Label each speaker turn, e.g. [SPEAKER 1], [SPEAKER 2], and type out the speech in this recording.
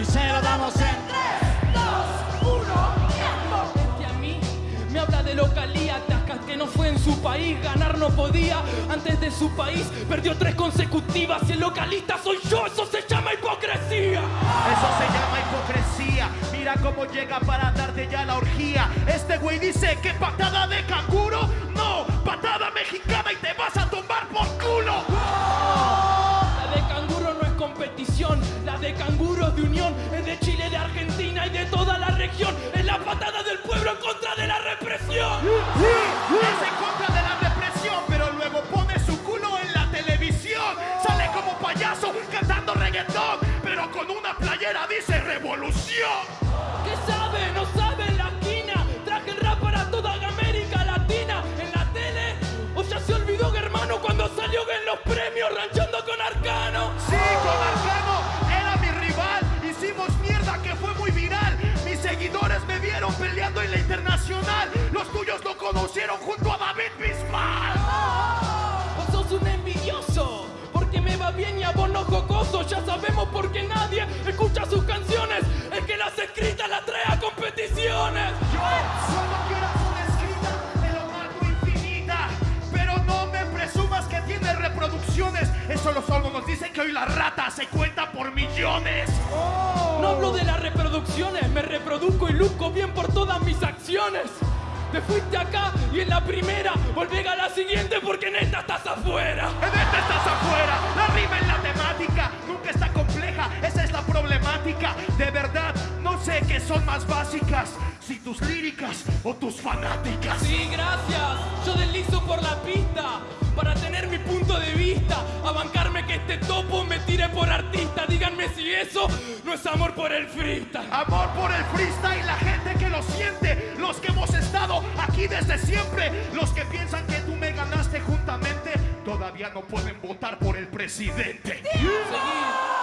[SPEAKER 1] Y se lo damos en
[SPEAKER 2] 3, 2, 1, tiempo.
[SPEAKER 3] A mí me habla de localía, Tasca que no fue en su país, ganar no podía. Antes de su país perdió tres consecutivas y el localista soy yo, eso se llama hipocresía.
[SPEAKER 4] Eso se llama hipocresía. Mira cómo llega para darte ya la orgía. Este güey dice que patada de canguro. Pero con una playera dice revolución.
[SPEAKER 3] ¿Qué sabe? No sabe en la esquina. Traje el rap para toda América Latina. En la tele, o ya se olvidó que hermano cuando salió en los premios ranchando con Arcano.
[SPEAKER 4] Sí, con Arcano era mi rival. Hicimos mierda que fue muy viral. Mis seguidores me vieron peleando en la internacional.
[SPEAKER 3] Ya sabemos por qué nadie escucha sus canciones. El que las escritas las trae a competiciones.
[SPEAKER 4] Yo solo quiero una escrita de lo mato infinita. Pero no me presumas que tiene reproducciones. Eso lo solo nos dice que hoy la rata se cuenta por millones.
[SPEAKER 3] No hablo de las reproducciones, me reproduzco y luzco bien por todas mis acciones. Te fuiste acá y en la primera volvé a la siguiente porque en esta estás afuera.
[SPEAKER 4] De verdad, no sé qué son más básicas. Si tus líricas o tus fanáticas.
[SPEAKER 3] Sí, gracias. Yo deslizo por la pista para tener mi punto de vista. A bancarme que este topo me tire por artista. Díganme si eso no es amor por el freestyle.
[SPEAKER 4] Amor por el freestyle, la gente que lo siente, los que hemos estado aquí desde siempre, los que piensan que tú me ganaste juntamente, todavía no pueden votar por el presidente.
[SPEAKER 3] Seguí.